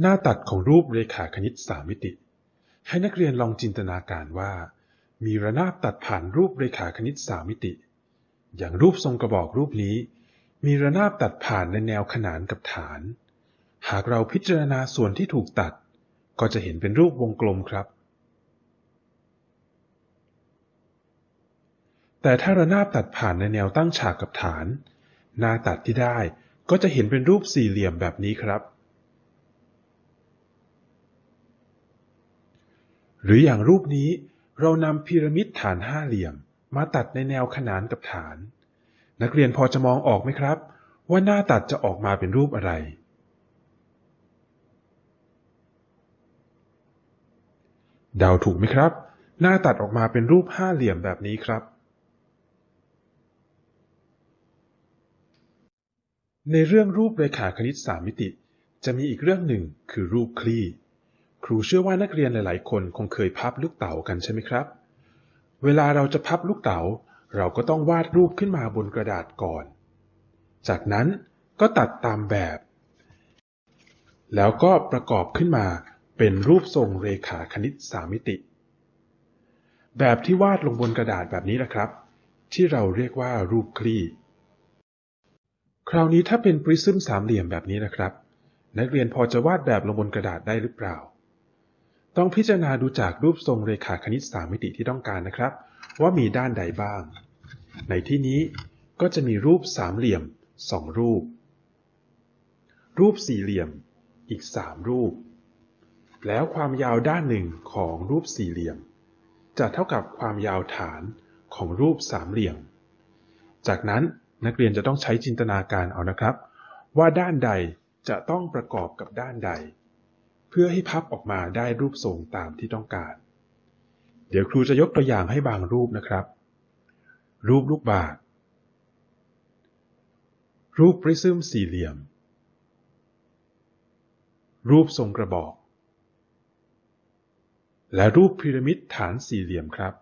หน้าตัดของรูปเรขาคณิตสามมิติ ให้นักเรียนลองจินตนาการว่า มีระนาบตัดผ่านรูปเรขาคณิตสามมิติ อย่างรูปทรงกระบอกรูปนี้ มีระนาบตัดผ่านในแนวขนานกับฐาน หากเราพิจารณาส่วนที่ถูกตัด ก็จะเห็นเป็นรูปวงกลมครับ แต่ถ้าระนาบตัดผ่านในแนวตั้งฉากกับฐาน หน้าตัดที่ได้ก็จะเห็นเป็นรูปสี่เหลี่ยมแบบนี้ครับ หรืออย่างรูปนี้เรานำพีระมิดฐานห้าเหลี่ยม มาตัดในแนวขนานกับฐาน นักเรียนพอจะมองออกไหมครับ ว่าหน้าตัดจะออกมาเป็นรูปอะไร เดาถูกไหมครับ หน้าตัดออกมาเป็นรูปห้าเหลี่ยมแบบนี้ครับ ในเรื่องรูปเรขาคณิตสามมิติ จะมีอีกเรื่องหนึ่งคือรูปคลี่ ครูเชื่อว่านักเรียนหลาย ๆ คนคงเคยพับลูกเต๋ากันใช่ไหมครับ เวลาเราจะพับลูกเต๋า เราก็ต้องวาดรูปขึ้นมาบนกระดาษก่อน จากนั้นก็ตัดตามแบบ แล้วก็ประกอบขึ้นมาเป็นรูปทรงเรขาคณิตสามมิติ แบบที่วาดลงบนกระดาษแบบนี้นะครับ ที่เราเรียกว่ารูปคลี่ คราวนี้ถ้าเป็นปริซึมสามเหลี่ยมแบบนี้นะครับ นักเรียนพอจะวาดแบบลงบนกระดาษได้หรือเปล่า ต้องพิจารณาดูจากรูปทรงเรขาคณิตสามมิติที่ต้องการนะครับ ว่ามีด้านใดบ้าง ในที่นี้ก็จะมีรูปสามเหลี่ยมสองรูป รูปสี่เหลี่ยมอีกสามรูป แล้วความยาวด้านหนึ่งของรูปสี่เหลี่ยม จะเท่ากับความยาวฐานของรูปสามเหลี่ยม จากนั้นนักเรียนจะต้องใช้จินตนาการเอานะครับ ว่าด้านใดจะต้องประกอบกับด้านใด พื่อให้พับออกมาได้รูปทรงตามที่ต้องการ เดี๋ยวครูจะยกตัวอย่างให้บางรูปนะครับ รูปลูกบาศก์รูปปริซึมสี่เหลี่ยม รูปทรงกระบอก และรูปพีระมิดฐานสี่เหลี่ยมครับ